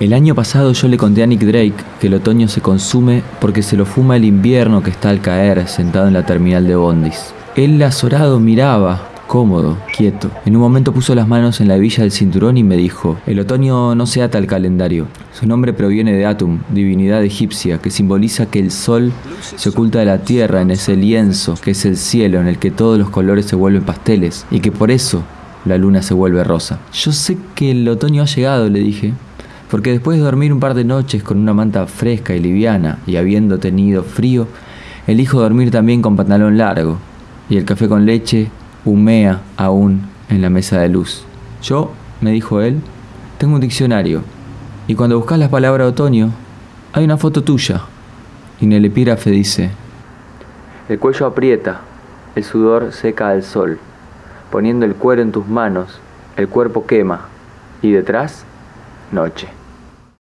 El año pasado yo le conté a Nick Drake que el otoño se consume porque se lo fuma el invierno que está al caer sentado en la terminal de Bondis. Él azorado miraba, cómodo, quieto. En un momento puso las manos en la hebilla del cinturón y me dijo, el otoño no se ata al calendario. Su nombre proviene de Atum, divinidad egipcia, que simboliza que el sol se oculta de la tierra en ese lienzo que es el cielo en el que todos los colores se vuelven pasteles y que por eso la luna se vuelve rosa. Yo sé que el otoño ha llegado, le dije, porque después de dormir un par de noches con una manta fresca y liviana y habiendo tenido frío, elijo dormir también con pantalón largo y el café con leche humea aún en la mesa de luz. Yo, me dijo él, tengo un diccionario y cuando buscas la palabra otoño hay una foto tuya. Y en el epígrafe dice, el cuello aprieta, el sudor seca al sol, poniendo el cuero en tus manos, el cuerpo quema. Y detrás, noche.